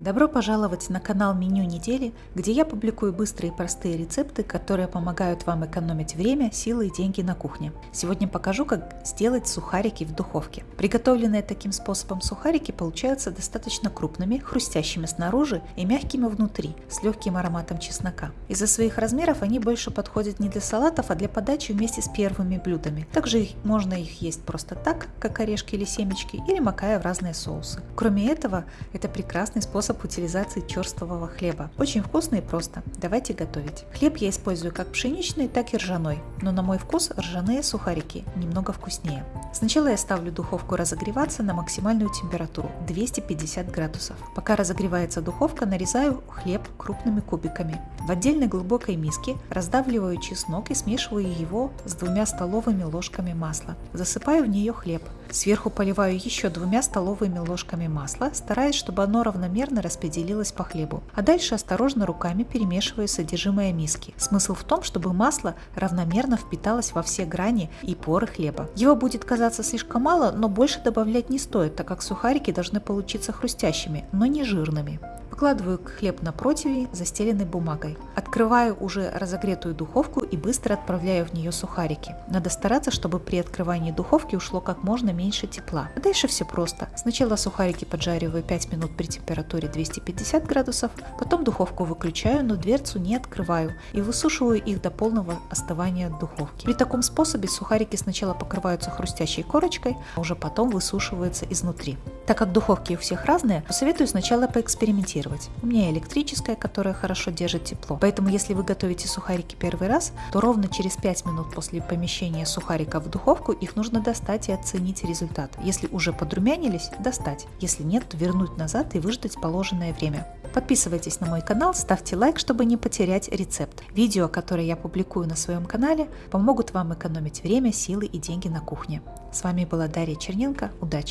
Добро пожаловать на канал Меню недели, где я публикую быстрые и простые рецепты, которые помогают вам экономить время, силы и деньги на кухне. Сегодня покажу, как сделать сухарики в духовке. Приготовленные таким способом сухарики получаются достаточно крупными, хрустящими снаружи и мягкими внутри, с легким ароматом чеснока. Из-за своих размеров они больше подходят не для салатов, а для подачи вместе с первыми блюдами. Также их, можно их есть просто так, как орешки или семечки, или макая в разные соусы. Кроме этого, это прекрасный способ способ утилизации черствого хлеба. Очень вкусно и просто. Давайте готовить. Хлеб я использую как пшеничный, так и ржаной, но на мой вкус ржаные сухарики немного вкуснее. Сначала я ставлю духовку разогреваться на максимальную температуру 250 градусов. Пока разогревается духовка, нарезаю хлеб крупными кубиками. В отдельной глубокой миске раздавливаю чеснок и смешиваю его с двумя столовыми ложками масла. Засыпаю в нее хлеб. Сверху поливаю еще двумя столовыми ложками масла, стараясь, чтобы оно равномерно распределилось по хлебу. А дальше осторожно руками перемешиваю содержимое миски. Смысл в том, чтобы масло равномерно впиталось во все грани и поры хлеба. Его будет казаться слишком мало, но больше добавлять не стоит, так как сухарики должны получиться хрустящими, но не жирными. Выкладываю хлеб на противень, застеленный бумагой. Открываю уже разогретую духовку и быстро отправляю в нее сухарики. Надо стараться, чтобы при открывании духовки ушло как можно меньше тепла. А дальше все просто. Сначала сухарики поджариваю 5 минут при температуре 250 градусов, потом духовку выключаю, но дверцу не открываю и высушиваю их до полного остывания духовки. При таком способе сухарики сначала покрываются хрустящей корочкой, а уже потом высушиваются изнутри. Так как духовки у всех разные, посоветую сначала поэкспериментировать. У меня электрическая, которая хорошо держит тепло. Поэтому, если вы готовите сухарики первый раз, то ровно через 5 минут после помещения сухарика в духовку их нужно достать и оценить результат. Если уже подрумянились, достать. Если нет, то вернуть назад и выждать положенное время. Подписывайтесь на мой канал, ставьте лайк, чтобы не потерять рецепт. Видео, которые я публикую на своем канале, помогут вам экономить время, силы и деньги на кухне. С вами была Дарья Черненко. Удачи!